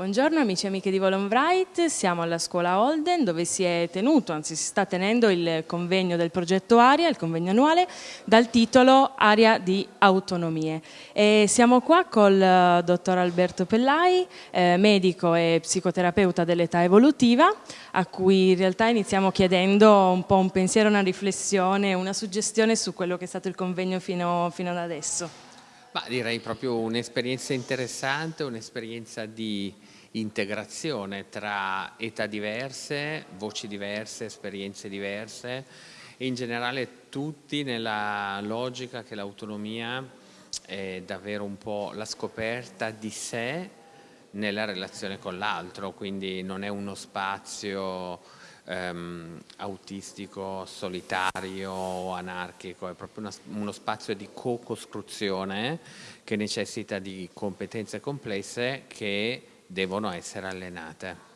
Buongiorno amici e amiche di Volonbright, siamo alla scuola Holden dove si è tenuto, anzi si sta tenendo il convegno del progetto Aria, il convegno annuale, dal titolo Aria di autonomie. E siamo qua col uh, dottor Alberto Pellai, eh, medico e psicoterapeuta dell'età evolutiva, a cui in realtà iniziamo chiedendo un po' un pensiero, una riflessione, una suggestione su quello che è stato il convegno fino, fino ad adesso. Ma direi proprio un'esperienza interessante, un'esperienza di integrazione tra età diverse, voci diverse, esperienze diverse e in generale tutti nella logica che l'autonomia è davvero un po' la scoperta di sé nella relazione con l'altro, quindi non è uno spazio ehm, autistico, solitario o anarchico, è proprio una, uno spazio di co-costruzione che necessita di competenze complesse che devono essere allenate.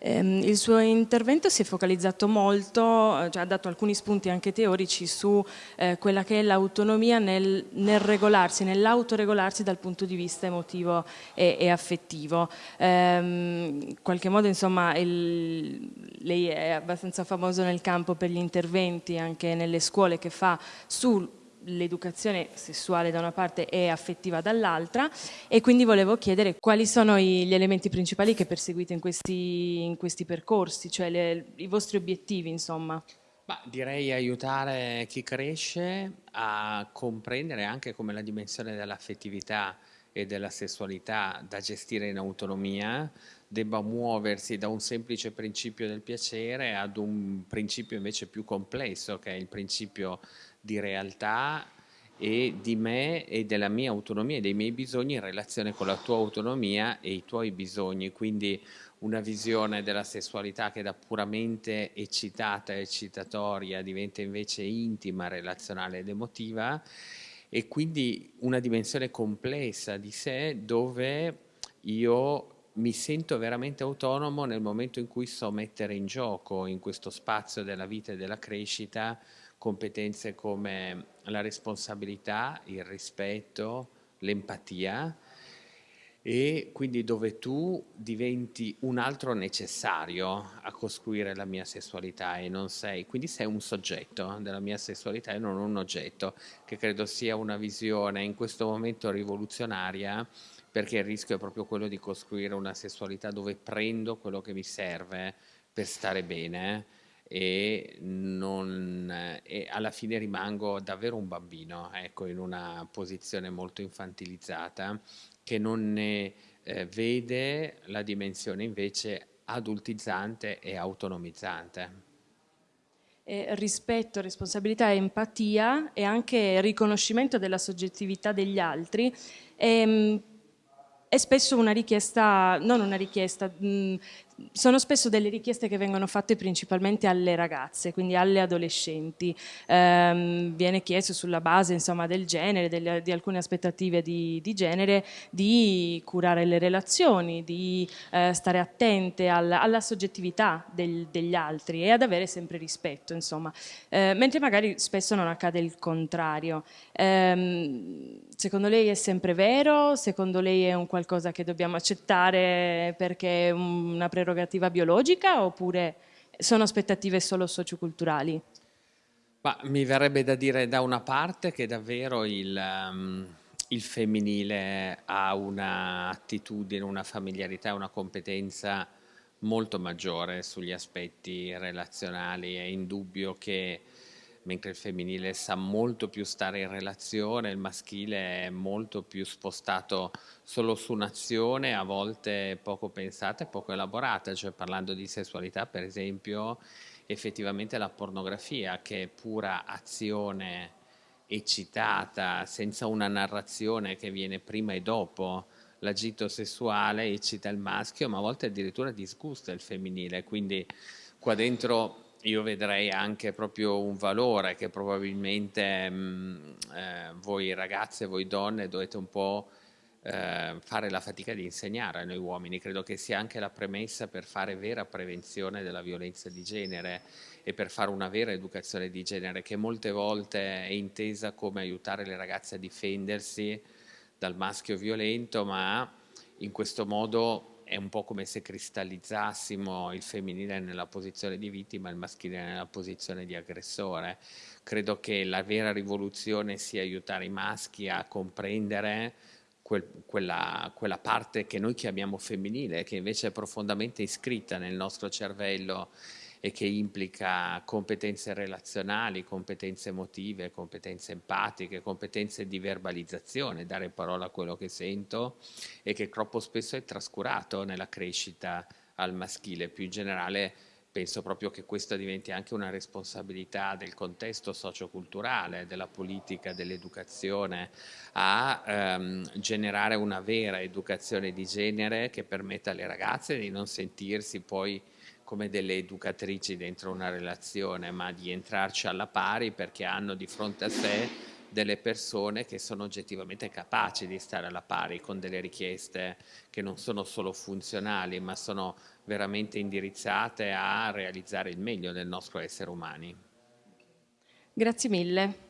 Ehm, il suo intervento si è focalizzato molto, eh, cioè ha dato alcuni spunti anche teorici su eh, quella che è l'autonomia nel, nel, regolarsi, nell'autoregolarsi dal punto di vista emotivo e, e affettivo. Ehm, in qualche modo insomma il, lei è abbastanza famoso nel campo per gli interventi anche nelle scuole che fa su l'educazione sessuale da una parte e affettiva dall'altra e quindi volevo chiedere quali sono gli elementi principali che perseguite in questi, in questi percorsi, cioè le, i vostri obiettivi insomma. Ma direi aiutare chi cresce a comprendere anche come la dimensione dell'affettività e della sessualità da gestire in autonomia debba muoversi da un semplice principio del piacere ad un principio invece più complesso che è il principio di realtà e di me e della mia autonomia e dei miei bisogni in relazione con la tua autonomia e i tuoi bisogni, quindi una visione della sessualità che da puramente eccitata e eccitatoria diventa invece intima, relazionale ed emotiva e quindi una dimensione complessa di sé dove io mi sento veramente autonomo nel momento in cui so mettere in gioco in questo spazio della vita e della crescita competenze come la responsabilità, il rispetto, l'empatia e quindi dove tu diventi un altro necessario a costruire la mia sessualità e non sei, quindi sei un soggetto della mia sessualità e non un oggetto, che credo sia una visione in questo momento rivoluzionaria perché il rischio è proprio quello di costruire una sessualità dove prendo quello che mi serve per stare bene e, non, e alla fine rimango davvero un bambino, ecco, in una posizione molto infantilizzata che non ne eh, vede la dimensione invece adultizzante e autonomizzante. Eh, rispetto, responsabilità, empatia e anche riconoscimento della soggettività degli altri. Ehm, è spesso una richiesta, non una richiesta, mh, sono spesso delle richieste che vengono fatte principalmente alle ragazze, quindi alle adolescenti. Eh, viene chiesto sulla base insomma, del genere, delle, di alcune aspettative di, di, genere, di curare le relazioni, di eh, stare attente al, alla soggettività del, degli altri e ad avere sempre rispetto, insomma. Eh, mentre magari spesso non accade il contrario. Ehm, secondo lei è sempre vero? Secondo lei è un qualcosa che dobbiamo accettare perché è una prerogativa biologica oppure sono aspettative solo socioculturali? Ma mi verrebbe da dire da una parte che davvero il, um, il femminile ha un'attitudine, una familiarità, una competenza molto maggiore sugli aspetti relazionali. È indubbio che mentre il femminile sa molto più stare in relazione, il maschile è molto più spostato solo su un'azione, a volte poco pensata e poco elaborata, cioè parlando di sessualità per esempio, effettivamente la pornografia che è pura azione eccitata, senza una narrazione che viene prima e dopo, l'agito sessuale eccita il maschio, ma a volte addirittura disgusta il femminile, quindi qua dentro io vedrei anche proprio un valore che probabilmente mh, mm, eh, voi ragazze, voi donne dovete un po' eh, fare la fatica di insegnare a noi uomini, credo che sia anche la premessa per fare vera prevenzione della violenza di genere e per fare una vera educazione di genere che molte volte è intesa come aiutare le ragazze a difendersi dal maschio violento ma in questo modo è un po' come se cristallizzassimo il femminile nella posizione di vittima e il maschile nella posizione di aggressore. Credo che la vera rivoluzione sia aiutare i maschi a comprendere quel, quella, quella, parte che noi chiamiamo femminile, che invece è profondamente iscritta nel nostro cervello e che implica competenze relazionali, competenze emotive, competenze empatiche, competenze di verbalizzazione, dare parola a quello che sento e che troppo spesso è trascurato nella crescita al maschile. Più in generale penso proprio che questa diventi anche una responsabilità del contesto socioculturale, della politica, dell'educazione, a ehm, generare una vera educazione di genere che permetta alle ragazze di non sentirsi poi come delle educatrici dentro una relazione, ma di entrarci alla pari perché hanno di fronte a sé delle persone che sono oggettivamente capaci di stare alla pari con delle richieste che non sono solo funzionali, ma sono veramente indirizzate a realizzare il meglio del nostro essere umani. Grazie mille.